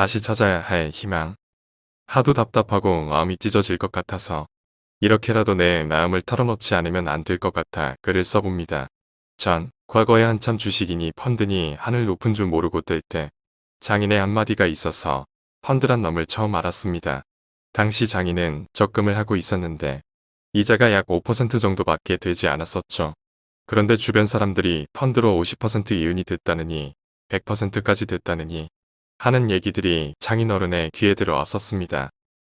다시 찾아야 할 희망. 하도 답답하고 마음이 찢어질 것 같아서 이렇게라도 내 마음을 털어놓지 않으면 안 될 것 같아 글을 써봅니다. 전 과거에 한참 주식이니 펀드니 하늘 높은 줄 모르고 뜰 때 장인의 한마디가 있어서 펀드란 놈을 처음 알았습니다. 당시 장인은 적금을 하고 있었는데 이자가 약 5% 정도밖에 되지 않았었죠. 그런데 주변 사람들이 펀드로 50% 이윤이 됐다느니 100%까지 됐다느니 하는 얘기들이 장인 어른의 귀에 들어왔었습니다.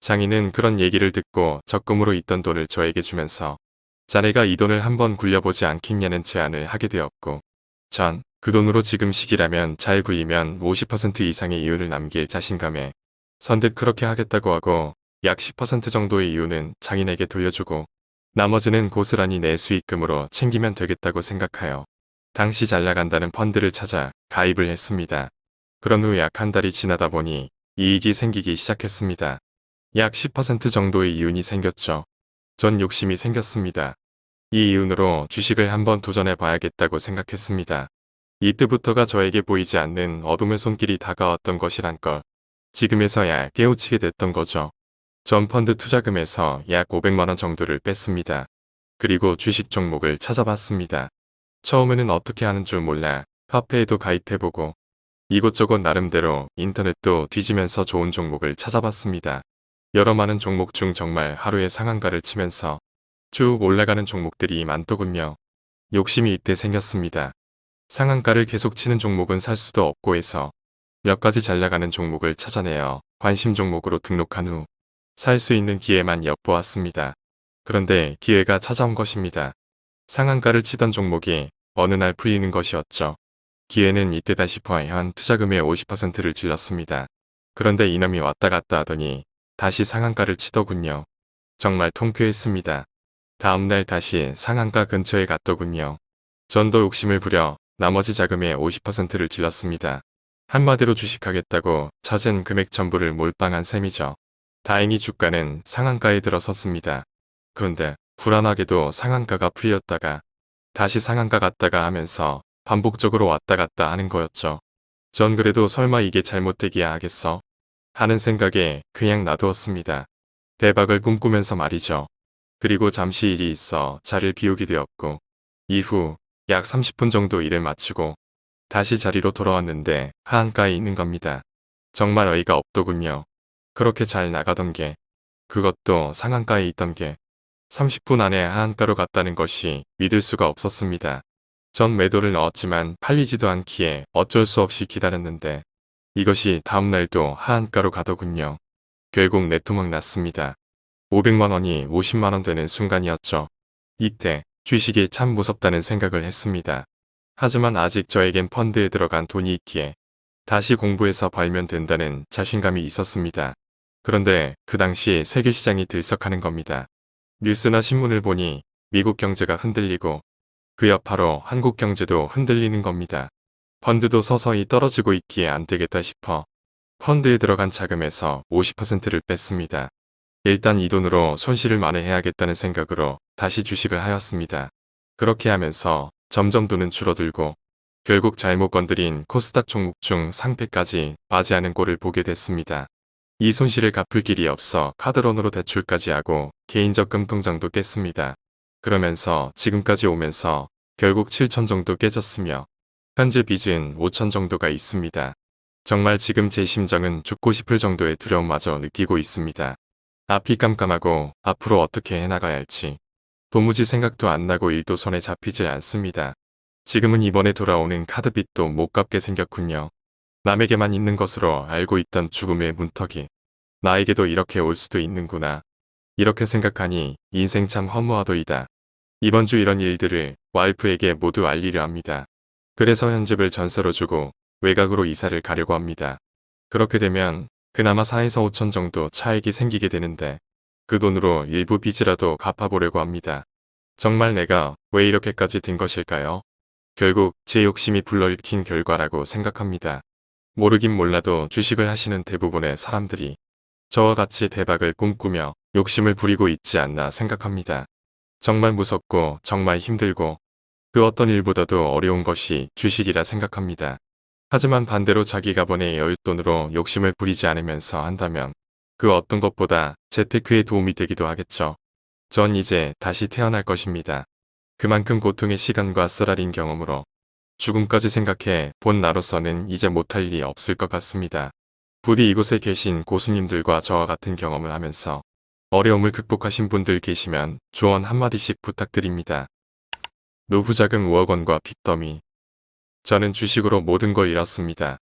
장인은 그런 얘기를 듣고 적금으로 있던 돈을 저에게 주면서 자네가 이 돈을 한번 굴려보지 않겠냐는 제안을 하게 되었고 전 그 돈으로 지금 시기라면 잘 굴리면 50% 이상의 이윤을 남길 자신감에 선뜻 그렇게 하겠다고 하고 약 10% 정도의 이윤은 장인에게 돌려주고 나머지는 고스란히 내 수익금으로 챙기면 되겠다고 생각하여 당시 잘 나간다는 펀드를 찾아 가입을 했습니다. 그런 후 약 한 달이 지나다 보니 이익이 생기기 시작했습니다. 약 10% 정도의 이윤이 생겼죠. 전 욕심이 생겼습니다. 이 이윤으로 주식을 한번 도전해 봐야겠다고 생각했습니다. 이때부터가 저에게 보이지 않는 어둠의 손길이 다가왔던 것이란 걸 지금에서야 깨우치게 됐던 거죠. 전 펀드 투자금에서 약 500만원 정도를 뺐습니다. 그리고 주식 종목을 찾아봤습니다. 처음에는 어떻게 하는 줄 몰라 카페에도 가입해보고 이곳저곳 나름대로 인터넷도 뒤지면서 좋은 종목을 찾아봤습니다. 여러 많은 종목 중 정말 하루에 상한가를 치면서 쭉 올라가는 종목들이 많더군요. 욕심이 이때 생겼습니다. 상한가를 계속 치는 종목은 살 수도 없고 해서 몇 가지 잘 나가는 종목을 찾아내어 관심 종목으로 등록한 후 살 수 있는 기회만 엿보았습니다. 그런데 기회가 찾아온 것입니다. 상한가를 치던 종목이 어느 날 풀리는 것이었죠. 기회는 이때다 싶어 현 투자금의 50%를 질렀습니다. 그런데 이놈이 왔다 갔다 하더니 다시 상한가를 치더군요. 정말 통쾌했습니다. 다음날 다시 상한가 근처에 갔더군요. 전도 욕심을 부려 나머지 자금의 50%를 질렀습니다. 한마디로 주식하겠다고 찾은 금액 전부를 몰빵한 셈이죠. 다행히 주가는 상한가에 들어섰습니다. 그런데 불안하게도 상한가가 풀렸다가 다시 상한가 갔다가 하면서 반복적으로 왔다 갔다 하는 거였죠. 전 그래도 설마 이게 잘못되기야 하겠어? 하는 생각에 그냥 놔두었습니다. 대박을 꿈꾸면서 말이죠. 그리고 잠시 일이 있어 자리를 비우게 되었고 이후 약 30분 정도 일을 마치고 다시 자리로 돌아왔는데 하한가에 있는 겁니다. 정말 어이가 없더군요. 그렇게 잘 나가던 게 그것도 상한가에 있던 게 30분 안에 하한가로 갔다는 것이 믿을 수가 없었습니다. 전 매도를 넣었지만 팔리지도 않기에 어쩔 수 없이 기다렸는데 이것이 다음날도 하한가로 가더군요. 결국 내토막 났습니다. 500만원이 50만원 되는 순간이었죠. 이때 주식이 참 무섭다는 생각을 했습니다. 하지만 아직 저에겐 펀드에 들어간 돈이 있기에 다시 공부해서 벌면 된다는 자신감이 있었습니다. 그런데 그 당시 세계시장이 들썩하는 겁니다. 뉴스나 신문을 보니 미국 경제가 흔들리고 그 여파로 한국 경제도 흔들리는 겁니다. 펀드도 서서히 떨어지고 있기에 안 되겠다 싶어 펀드에 들어간 자금에서 50%를 뺐습니다. 일단 이 돈으로 손실을 만회해야겠다는 생각으로 다시 주식을 하였습니다. 그렇게 하면서 점점 돈은 줄어들고 결국 잘못 건드린 코스닥 종목 중 상패까지 맞이하는 꼴을 보게 됐습니다. 이 손실을 갚을 길이 없어 카드론으로 대출까지 하고 개인적 금 통장도 깼습니다. 그러면서 지금까지 오면서 결국 7천 정도 깨졌으며 현재 빚은 5천 정도가 있습니다. 정말 지금 제 심정은 죽고 싶을 정도의 두려움마저 느끼고 있습니다. 앞이 깜깜하고 앞으로 어떻게 해나가야 할지 도무지 생각도 안 나고 일도 손에 잡히질 않습니다. 지금은 이번에 돌아오는 카드빚도 못 갚게 생겼군요. 남에게만 있는 것으로 알고 있던 죽음의 문턱이 나에게도 이렇게 올 수도 있는구나. 이렇게 생각하니 인생 참 허무하도이다. 이번 주 이런 일들을 와이프에게 모두 알리려 합니다. 그래서 현집을 전세로 주고 외곽으로 이사를 가려고 합니다. 그렇게 되면 그나마 4에서 5천 정도 차익이 생기게 되는데 그 돈으로 일부 빚이라도 갚아보려고 합니다. 정말 내가 왜 이렇게까지 된 것일까요? 결국 제 욕심이 불러일으킨 결과라고 생각합니다. 모르긴 몰라도 주식을 하시는 대부분의 사람들이 저와 같이 대박을 꿈꾸며 욕심을 부리고 있지 않나 생각합니다. 정말 무섭고 정말 힘들고 그 어떤 일보다도 어려운 것이 주식이라 생각합니다. 하지만 반대로 자기 가 번의 여윳돈으로 욕심을 부리지 않으면서 한다면 그 어떤 것보다 재테크에 도움이 되기도 하겠죠. 전 이제 다시 태어날 것입니다. 그만큼 고통의 시간과 쓰라린 경험으로 죽음까지 생각해 본 나로서는 이제 못할 일이 없을 것 같습니다. 부디 이곳에 계신 고수님들과 저와 같은 경험을 하면서 어려움을 극복하신 분들 계시면 조언 한마디씩 부탁드립니다. 노후자금 5억 원과 빚더미 저는 주식으로 모든 걸 잃었습니다.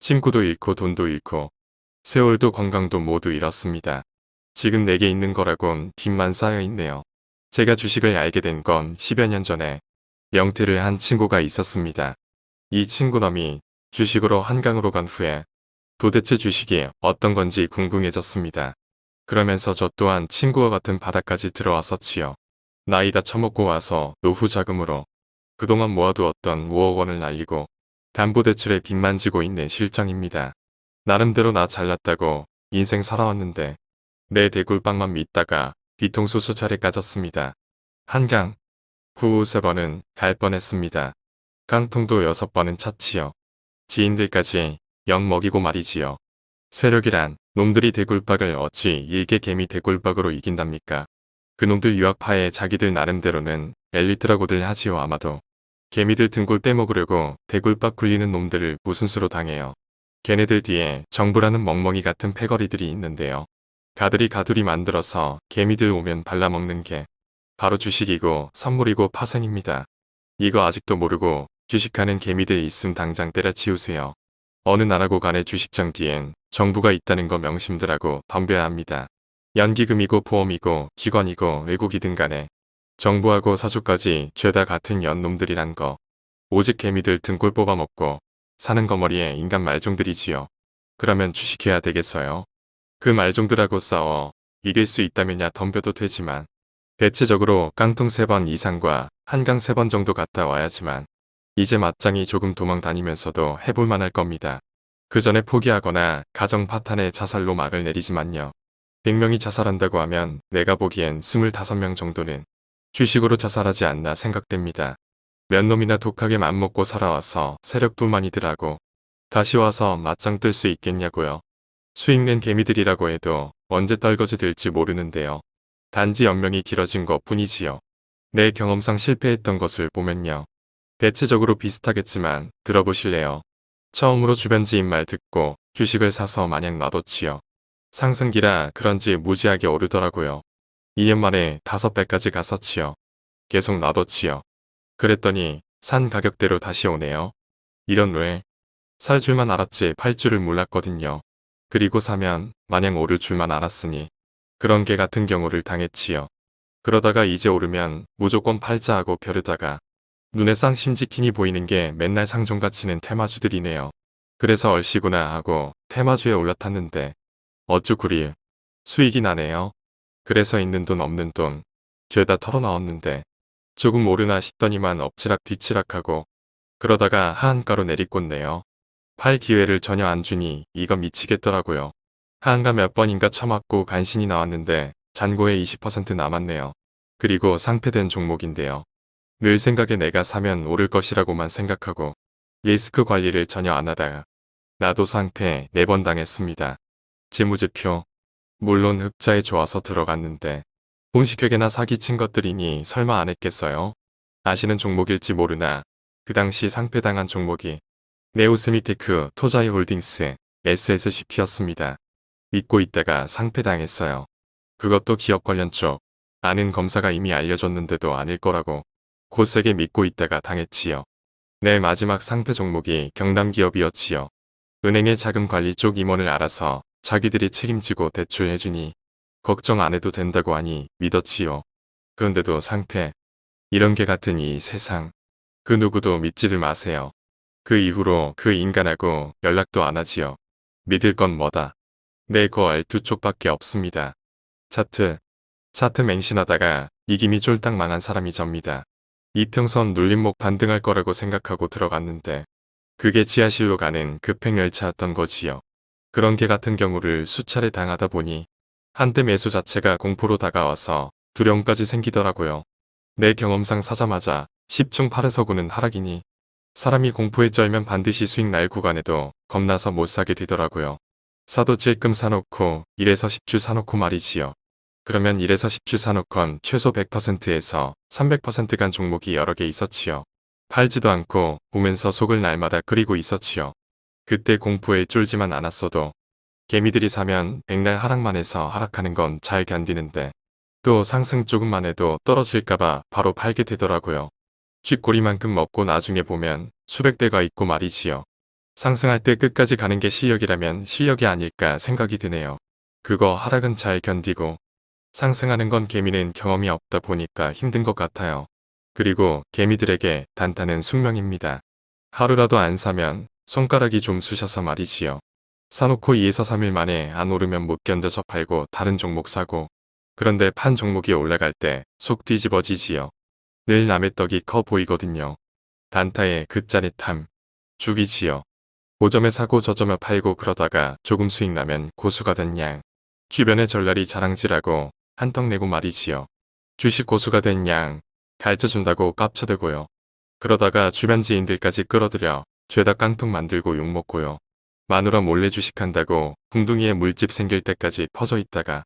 친구도 잃고 돈도 잃고 세월도 건강도 모두 잃었습니다. 지금 내게 있는 거라곤 빚만 쌓여 있네요. 제가 주식을 알게 된 건 10여 년 전에 명퇴를 한 친구가 있었습니다. 이 친구놈이 주식으로 한강으로 간 후에 도대체 주식이 어떤 건지 궁금해졌습니다. 그러면서 저 또한 친구와 같은 바닥까지 들어왔었지요. 나이 다 처먹고 와서 노후 자금으로 그동안 모아두었던 5억 원을 날리고 담보대출에 빚만 지고 있는 실정입니다. 나름대로 나 잘났다고 인생 살아왔는데 내 대굴빵만 믿다가 뒤통수 수차례 까졌습니다. 한강, 후세 번은 갈 뻔했습니다. 깡통도 여섯 번은 찼지요. 지인들까지 영 먹이고 말이지요. 세력이란 놈들이 대굴박을 어찌 일개 개미 대굴박으로 이긴답니까? 그놈들 유학파에 자기들 나름대로는 엘리트라고들 하지요 아마도. 개미들 등골 빼먹으려고 대굴박 굴리는 놈들을 무슨 수로 당해요. 걔네들 뒤에 정부라는 멍멍이 같은 패거리들이 있는데요. 가들이 가두리 만들어서 개미들 오면 발라먹는 게 바로 주식이고 선물이고 파생입니다. 이거 아직도 모르고 주식하는 개미들 있음 당장 때려치우세요. 어느 나라고 간의 주식장 뒤엔 정부가 있다는 거 명심들하고 덤벼야 합니다. 연기금이고 보험이고 기관이고 외국이든 간에 정부하고 사주까지 죄다 같은 연놈들이란 거. 오직 개미들 등골 뽑아먹고 사는 거머리에 인간 말종들이지요. 그러면 주식해야 되겠어요. 그 말종들하고 싸워 이길 수 있다면야 덤벼도 되지만 대체적으로 깡통 3번 이상과 한강 3번 정도 갔다 와야지만 이제 맞짱이 조금 도망 다니면서도 해볼 만 할 겁니다. 그 전에 포기하거나 가정 파탄에 자살로 막을 내리지만요. 100명이 자살한다고 하면 내가 보기엔 25명 정도는 주식으로 자살하지 않나 생각됩니다. 몇 놈이나 독하게 맘먹고 살아와서 세력뿐만이더라고. 다시 와서 맞짱 뜰 수 있겠냐고요. 수익낸 개미들이라고 해도 언제 떨거지 될지 모르는데요. 단지 연명이 길어진 것 뿐이지요. 내 경험상 실패했던 것을 보면요. 대체적으로 비슷하겠지만 들어보실래요? 처음으로 주변 지인 말 듣고 주식을 사서 마냥 놔뒀지요. 상승기라 그런지 무지하게 오르더라고요. 2년 만에 5배까지 갔었지요. 계속 놔뒀지요. 그랬더니 산 가격대로 다시 오네요. 이런 왜? 살 줄만 알았지 팔 줄을 몰랐거든요. 그리고 사면 마냥 오를 줄만 알았으니 그런 개 같은 경우를 당했지요. 그러다가 이제 오르면 무조건 팔자 하고 벼르다가 눈에 쌍심지킨이 보이는 게 맨날 상종가치는 테마주들이네요. 그래서 얼씨구나 하고 테마주에 올라탔는데 어쭈 구리 수익이 나네요. 그래서 있는 돈 없는 돈 죄다 털어넣었는데 조금 오르나 싶더니만 엎치락 뒤치락하고 그러다가 하한가로 내리꽂네요. 팔 기회를 전혀 안 주니 이거 미치겠더라고요. 하한가 몇 번인가 처맞고 간신히 나왔는데 잔고에 20% 남았네요. 그리고 상패된 종목인데요. 늘 생각에 내가 사면 오를 것이라고만 생각하고 리스크 관리를 전혀 안 하다가 나도 상패 4번 당했습니다. 재무제표 물론 흑자에 좋아서 들어갔는데 분식회계나 사기친 것들이니 설마 안 했겠어요? 아시는 종목일지 모르나 그 당시 상폐당한 종목이 네오세미테크 토자이 홀딩스 SSCP였습니다. 믿고 있다가 상폐당했어요. 그것도 기업 관련 쪽 아는 검사가 이미 알려줬는데도 아닐 거라고 굳세게 믿고 있다가 당했지요. 내 마지막 상폐 종목이 경남기업이었지요. 은행의 자금관리 쪽 임원을 알아서 자기들이 책임지고 대출해주니 걱정 안 해도 된다고 하니 믿었지요. 그런데도 상패. 이런 개 같은 이 세상. 그 누구도 믿지들 마세요. 그 이후로 그 인간하고 연락도 안 하지요. 믿을 건 뭐다. 내거 알 두 쪽밖에 없습니다. 차트. 차트 맹신하다가 이김이 쫄딱 망한 사람이 접니다. 이평선 눌림목 반등할 거라고 생각하고 들어갔는데 그게 지하실로 가는 급행열차였던 거지요. 그런 개 같은 경우를 수차례 당하다 보니 한때 매수 자체가 공포로 다가와서 두려움까지 생기더라고요. 내 경험상 사자마자 10중 8에서 9는 하락이니 사람이 공포에 쩔면 반드시 수익 날 구간에도 겁나서 못 사게 되더라고요. 사도 찔끔 사놓고 1에서 10주 사놓고 말이지요. 그러면 1에서 10주 사놓건 최소 100%에서 300%간 종목이 여러 개 있었지요. 팔지도 않고 보면서 속을 날마다 끓이고 있었지요. 그때 공포에 쫄지만 않았어도 개미들이 사면 백날 하락만 해서 하락하는 건 잘 견디는데 또 상승 조금만 해도 떨어질까봐 바로 팔게 되더라고요. 쥐꼬리만큼 먹고 나중에 보면 수백 대가 있고 말이지요. 상승할 때 끝까지 가는 게 실력이라면 실력이 아닐까 생각이 드네요. 그거 하락은 잘 견디고 상승하는 건 개미는 경험이 없다 보니까 힘든 것 같아요. 그리고 개미들에게 단타는 숙명입니다. 하루라도 안 사면 손가락이 좀 쑤셔서 말이지요. 사놓고 2에서 3일 만에 안 오르면 못 견뎌서 팔고 다른 종목 사고 그런데 판 종목이 올라갈 때 속 뒤집어지지요. 늘 남의 떡이 커 보이거든요. 단타의 그 짜릿함 죽이지요. 고점에 사고 저점에 팔고 그러다가 조금 수익 나면 고수가 된 양. 주변에 전랄이 자랑질하고 한턱 내고 말이지요. 주식 고수가 된 양 가르쳐준다고 깝쳐대고요. 그러다가 주변 지인들까지 끌어들여 죄다 깡통 만들고 욕먹고요. 마누라 몰래 주식한다고 궁둥이에 물집 생길 때까지 퍼져 있다가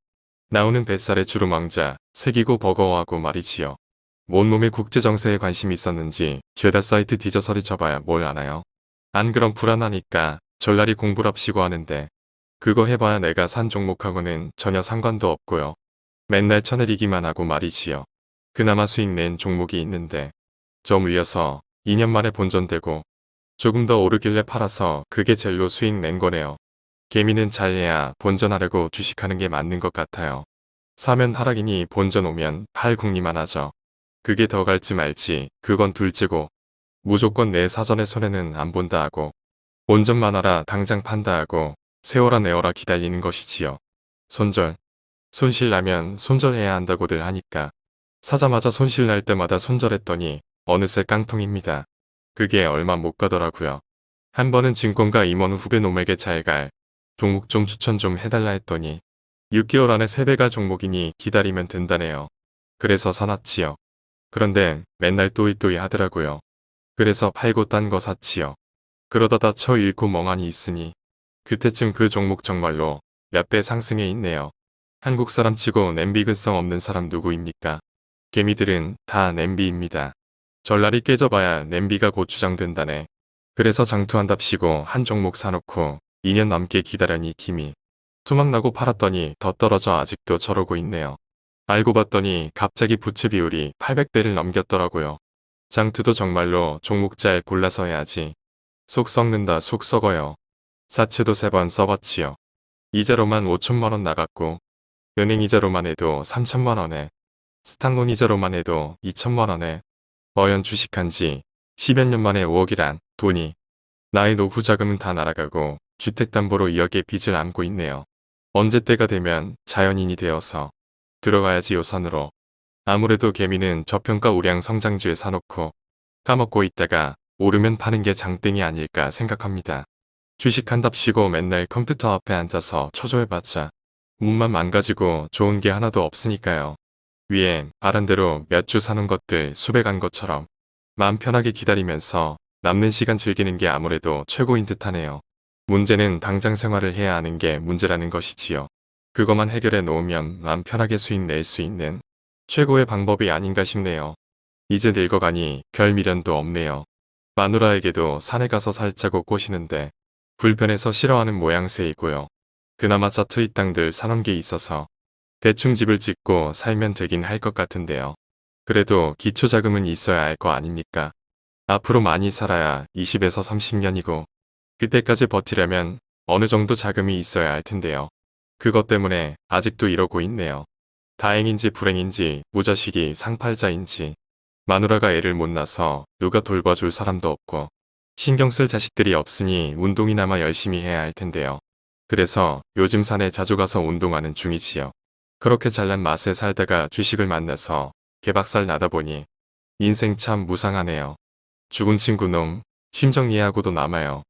나오는 뱃살에 주름왕자 새기고 버거워하고 말이지요. 온몸에 국제정세에 관심이 있었는지 죄다 사이트 뒤져서리 쳐봐야 뭘 아나요. 안 그럼 불안하니까 전날이 공부랍시고 하는데 그거 해봐야 내가 산 종목하고는 전혀 상관도 없고요. 맨날 쳐내리기만 하고 말이지요. 그나마 수익 낸 종목이 있는데 저 물려서 2년 만에 본전되고 조금 더 오르길래 팔아서 그게 젤로 수익 낸 거네요. 개미는 잘해야 본전하려고 주식하는 게 맞는 것 같아요. 사면 하락이니 본전 오면 팔 궁리만 하죠. 그게 더 갈지 말지 그건 둘째고 무조건 내 사전에 손해는 안 본다 하고 본전만 하라 당장 판다 하고 세워라 내어라 기다리는 것이지요. 손절. 손실 나면 손절해야 한다고들 하니까 사자마자 손실 날 때마다 손절했더니 어느새 깡통입니다. 그게 얼마 못 가더라고요. 한 번은 증권가 임원 후배 놈에게 잘 갈 종목 좀 추천 좀 해달라 했더니 6개월 안에 3배 갈 종목이니 기다리면 된다네요. 그래서 사놨지요. 그런데 맨날 또이또이 하더라고요. 그래서 팔고 딴 거 샀지요. 그러다 다쳐 잃고 멍하니 있으니 그때쯤 그 종목 정말로 몇 배 상승해 있네요. 한국 사람 치고 냄비 근성 없는 사람 누구입니까? 개미들은 다 냄비입니다. 전날이 깨져봐야 냄비가 고추장된다네. 그래서 장투한답시고 한 종목 사놓고 2년 넘게 기다려니 김이 투막나고 팔았더니 더 떨어져 아직도 저러고 있네요. 알고 봤더니 갑자기 부채 비율이 800배를 넘겼더라고요. 장투도 정말로 종목 잘 골라서 해야지. 속 썩는다 속 썩어요. 사채도 세 번 써봤지요. 이자로만 5천만원 나갔고 은행 이자로만 해도 3천만원에 스탄론 이자로만 해도 2천만원에 어연 주식한 지 10여 년 만에 5억이란 돈이 나의 노후 자금은 다 날아가고 주택담보로 2억의 빚을 안고 있네요. 언제 때가 되면 자연인이 되어서 들어가야지 요선으로. 아무래도 개미는 저평가 우량 성장주에 사놓고 까먹고 있다가 오르면 파는 게 장땡이 아닐까 생각합니다. 주식한답시고 맨날 컴퓨터 앞에 앉아서 초조해봤자 몸만 망가지고 좋은 게 하나도 없으니까요. 위에 말한 대로 몇 주 사는 것들 수백 한 것처럼 마음 편하게 기다리면서 남는 시간 즐기는 게 아무래도 최고인 듯하네요. 문제는 당장 생활을 해야 하는 게 문제라는 것이지요. 그것만 해결해 놓으면 마음 편하게 수익 낼 수 있는 최고의 방법이 아닌가 싶네요. 이제 늙어가니 별 미련도 없네요. 마누라에게도 산에 가서 살자고 꼬시는데 불편해서 싫어하는 모양새이고요. 그나마 자투이 땅들 사놓은 게 있어서 대충 집을 짓고 살면 되긴 할 것 같은데요. 그래도 기초자금은 있어야 할 거 아닙니까? 앞으로 많이 살아야 20에서 30년이고 그때까지 버티려면 어느 정도 자금이 있어야 할 텐데요. 그것 때문에 아직도 이러고 있네요. 다행인지 불행인지 무자식이 상팔자인지 마누라가 애를 못 낳아서 누가 돌봐줄 사람도 없고 신경 쓸 자식들이 없으니 운동이나마 열심히 해야 할 텐데요. 그래서 요즘 산에 자주 가서 운동하는 중이지요. 그렇게 잘난 맛에 살다가 주식을 만나서 개박살 나다 보니 인생 참 무상하네요. 죽은 친구 놈 심정 이해하고도 남아요.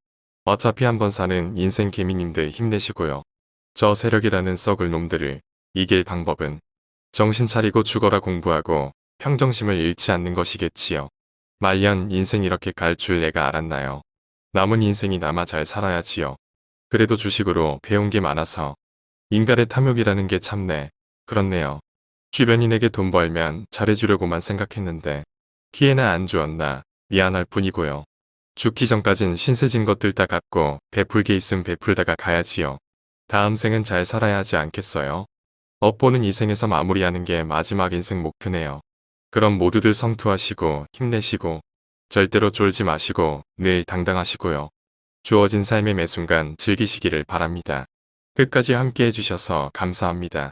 어차피 한번 사는 인생 개미님들 힘내시고요. 저 세력이라는 썩을 놈들을 이길 방법은 정신 차리고 죽어라 공부하고 평정심을 잃지 않는 것이겠지요. 말년 인생 이렇게 갈 줄 내가 알았나요. 남은 인생이 남아 잘 살아야지요. 그래도 주식으로 배운 게 많아서 인간의 탐욕이라는 게 참네. 그렇네요. 주변인에게 돈 벌면 잘해주려고만 생각했는데 기회나 안 주었나 미안할 뿐이고요. 죽기 전까진 신세진 것들 다 갖고 베풀게 있음 베풀다가 가야지요. 다음 생은 잘 살아야 하지 않겠어요? 업보는 이 생에서 마무리하는 게 마지막 인생 목표네요. 그럼 모두들 성투하시고 힘내시고 절대로 쫄지 마시고 늘 당당하시고요. 주어진 삶의 매 순간 즐기시기를 바랍니다. 끝까지 함께 해주셔서 감사합니다.